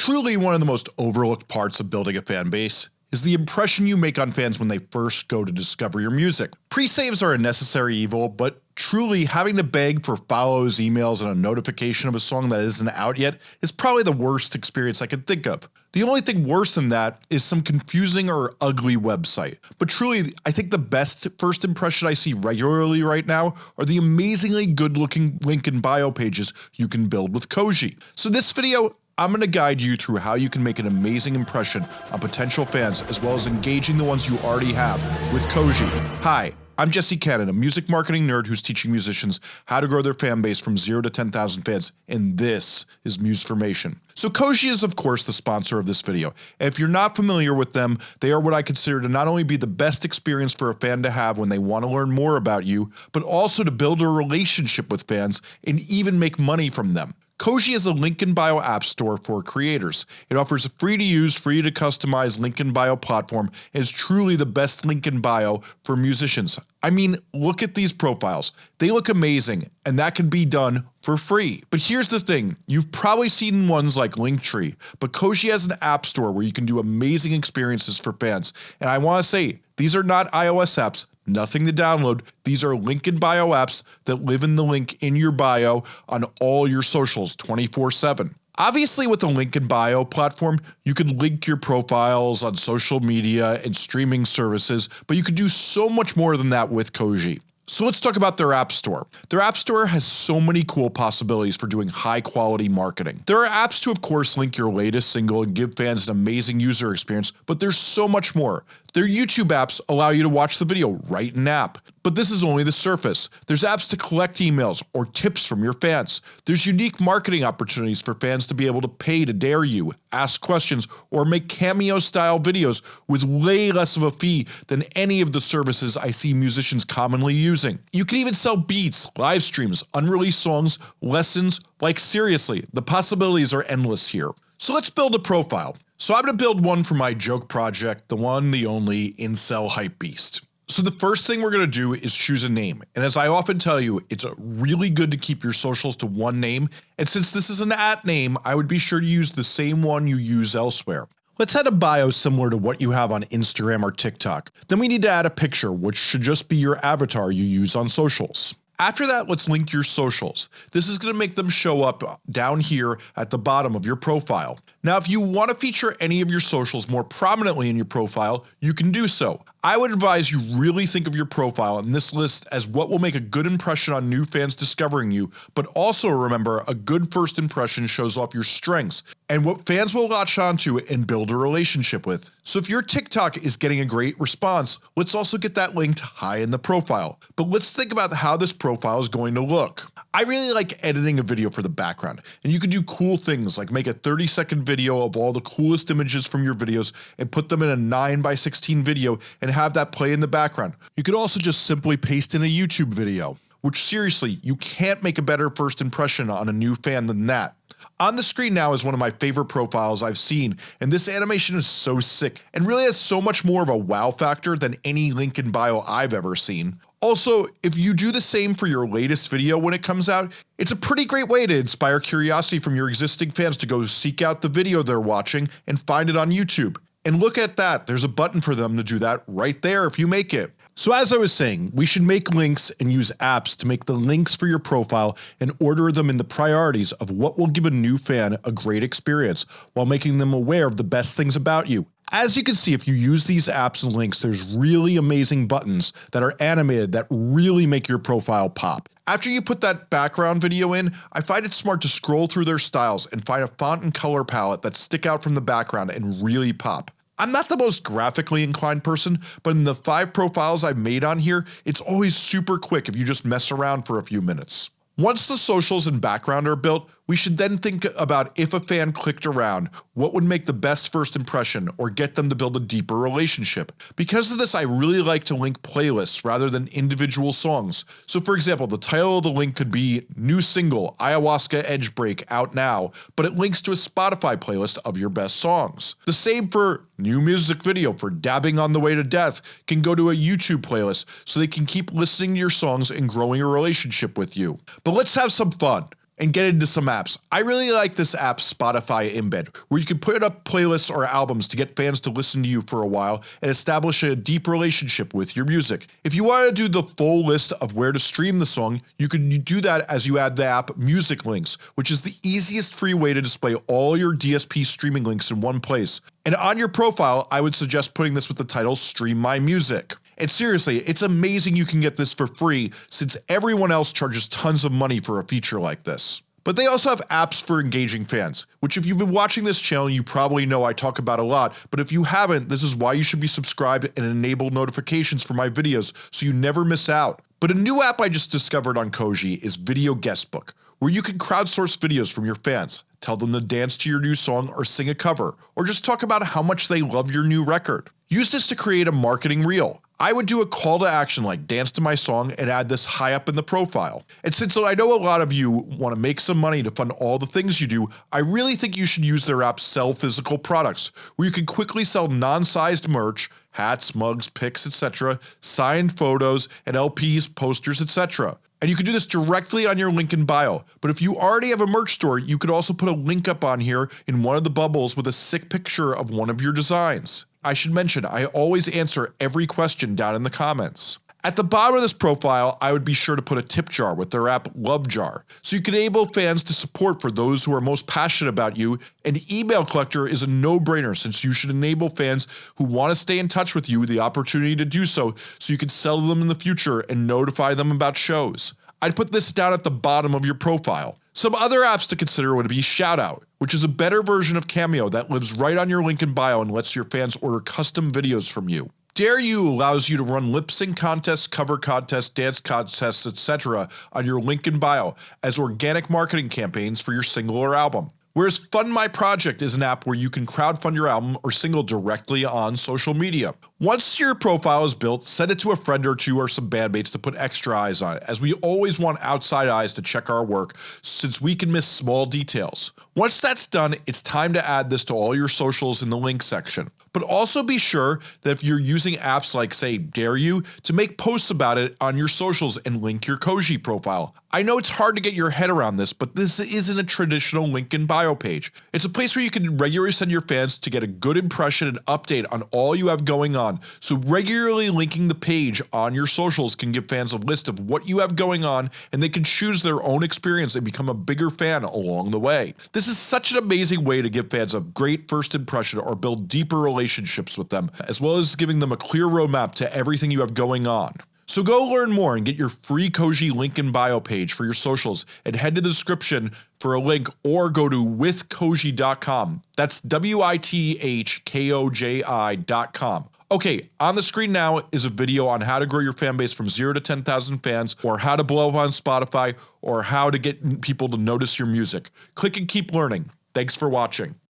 Truly one of the most overlooked parts of building a fan base is the impression you make on fans when they first go to discover your music. Pre-saves are a necessary evil, but truly having to beg for follows, emails, and a notification of a song that isn't out yet is probably the worst experience I can think of. The only thing worse than that is some confusing or ugly website, but truly I think the best first impression I see regularly right now are the amazingly good looking link in bio pages you can build with Koji. So this video I'm going to guide you through how you can make an amazing impression on potential fans as well as engaging the ones you already have with Koji. Hi, I'm Jesse Cannon, a music marketing nerd who's teaching musicians how to grow their fan base from 0 to 10,000 fans, and this is Musformation. So Koji is of course the sponsor of this video, if you're not familiar with them, they are what I consider to not only be the best experience for a fan to have when they want to learn more about you, but also to build a relationship with fans and even make money from them. Koji is a link in bio app store for creators. It offers a free to use, free to customize link in bio platform and is truly the best link in bio for musicians. I mean look at these profiles, they look amazing and that can be done for free. But here's the thing, you've probably seen ones like Linktree, but Koji has an app store where you can do amazing experiences for fans and I want to say these are not iOS apps, nothing to download. These are link in bio apps that live in the link in your bio on all your socials 24 7. Obviously with the link in bio platform, you can link your profiles on social media and streaming services, but you can do so much more than that with Koji. So let's talk about their app store. Their app store has so many cool possibilities for doing high quality marketing. There are apps to of course link your latest single and give fans an amazing user experience, but there's so much more. Their YouTube apps allow you to watch the video right in app. But this is only the surface. There's apps to collect emails or tips from your fans. There's unique marketing opportunities for fans to be able to pay to dare you, ask questions, or make cameo style videos with way less of a fee than any of the services I see musicians commonly using. You can even sell beats, live streams, unreleased songs, lessons, like seriously, the possibilities are endless here. So let's build a profile. So I'm going to build one for my joke project, the one, the only, Incel Hype Beast. So the first thing we're going to do is choose a name, and as I often tell you, it's really good to keep your socials to one name, and since this is an at name, I would be sure to use the same one you use elsewhere. Let's add a bio similar to what you have on Instagram or TikTok. Then we need to add a picture which should just be your avatar you use on socials. After that, let's link your socials. This is going to make them show up down here at the bottom of your profile. Now if you want to feature any of your socials more prominently in your profile, you can do so. I would advise you really think of your profile and this list as what will make a good impression on new fans discovering you, but also remember a good first impression shows off your strengths and what fans will latch onto and build a relationship with. So if your TikTok is getting a great response, let's also get that linked high in the profile. But let's think about how this profile is going to look. I really like editing a video for the background, and you can do cool things like make a 30 second video of all the coolest images from your videos and put them in a 9 by 16 video and have that play in the background. You could also just simply paste in a YouTube video, which seriously, you can't make a better first impression on a new fan than that. On the screen now is one of my favorite profiles I've seen, and this animation is so sick and really has so much more of a wow factor than any link in bio I've ever seen. Also, if you do the same for your latest video when it comes out, it's a pretty great way to inspire curiosity from your existing fans to go seek out the video they're watching and find it on YouTube. And look at that, there's a button for them to do that right there if you make it. So as I was saying, we should make links and use apps to make the links for your profile and order them in the priorities of what will give a new fan a great experience while making them aware of the best things about you. As you can see if you use these apps and links there's really amazing buttons that are animated that really make your profile pop. After you put that background video in, I find it smart to scroll through their styles and find a font and color palette that stick out from the background and really pop. I'm not the most graphically inclined person, but in the 5 profiles I've made on here, it's always super quick if you just mess around for a few minutes. Once the socials and background are built, we should then think about if a fan clicked around, what would make the best first impression or get them to build a deeper relationship. Because of this I really like to link playlists rather than individual songs. So for example the title of the link could be new single Ayahuasca Edge Break out now, but it links to a Spotify playlist of your best songs. The same for new music video for Dabbing on the Way to Death can go to a YouTube playlist so they can keep listening to your songs and growing a relationship with you. But let's have some fun. And get into some apps. I really like this app Spotify Embed, where you can put up playlists or albums to get fans to listen to you for a while and establish a deep relationship with your music. If you want to do the full list of where to stream the song, you can do that as you add the app Music Links, which is the easiest free way to display all your DSP streaming links in one place. And on your profile, I would suggest putting this with the title Stream My Music. And seriously, it's amazing you can get this for free since everyone else charges tons of money for a feature like this. But they also have apps for engaging fans, which if you've been watching this channel you probably know I talk about a lot, but if you haven't this is why you should be subscribed and enable notifications for my videos so you never miss out. But a new app I just discovered on Koji is Video Guestbook, where you can crowdsource videos from your fans, tell them to dance to your new song or sing a cover, or just talk about how much they love your new record. Use this to create a marketing reel. I would do a call to action like dance to my song and add this high up in the profile. And since I know a lot of you want to make some money to fund all the things you do, I really think you should use their app Sell Physical Products, where you can quickly sell non-sized merch, hats, mugs, picks, etc., signed photos, and LPs, posters, etc. And you can do this directly on your link in bio, but if you already have a merch store, you could also put a link up on here in one of the bubbles with a sick picture of one of your designs. I should mention I always answer every question down in the comments. At the bottom of this profile I would be sure to put a tip jar with their app Love Jar, so you can enable fans to support for those who are most passionate about you and email collector is a no-brainer since you should enable fans who want to stay in touch with you the opportunity to do so so you can sell them in the future and notify them about shows. I'd put this down at the bottom of your profile. Some other apps to consider would be Shoutout, which is a better version of Cameo that lives right on your link in bio and lets your fans order custom videos from you. Dare You allows you to run lip sync contests, cover contests, dance contests, etc. on your link in bio as organic marketing campaigns for your single or album. Whereas Fund My Project is an app where you can crowdfund your album or single directly on social media. Once your profile is built, send it to a friend or two or some bandmates to put extra eyes on it, as we always want outside eyes to check our work since we can miss small details. Once that's done, it's time to add this to all your socials in the link section. But also be sure that if you're using apps like say Dare You to make posts about it on your socials and link your Koji profile. I know it's hard to get your head around this, but this isn't a traditional link in bio page. It's a place where you can regularly send your fans to get a good impression and update on all you have going on, so regularly linking the page on your socials can give fans a list of what you have going on and they can choose their own experience and become a bigger fan along the way. This is such an amazing way to give fans a great first impression or build deeper relationships with them, as well as giving them a clear roadmap to everything you have going on. So go learn more and get your free Koji link in bio page for your socials and head to the description for a link or go to withkoji.com. That's W-I-T-H-K-O-J-I.com. Okay, on the screen now is a video on how to grow your fan base from 0 to 10,000 fans or how to blow up on Spotify or how to get people to notice your music. Click and keep learning. Thanks for watching.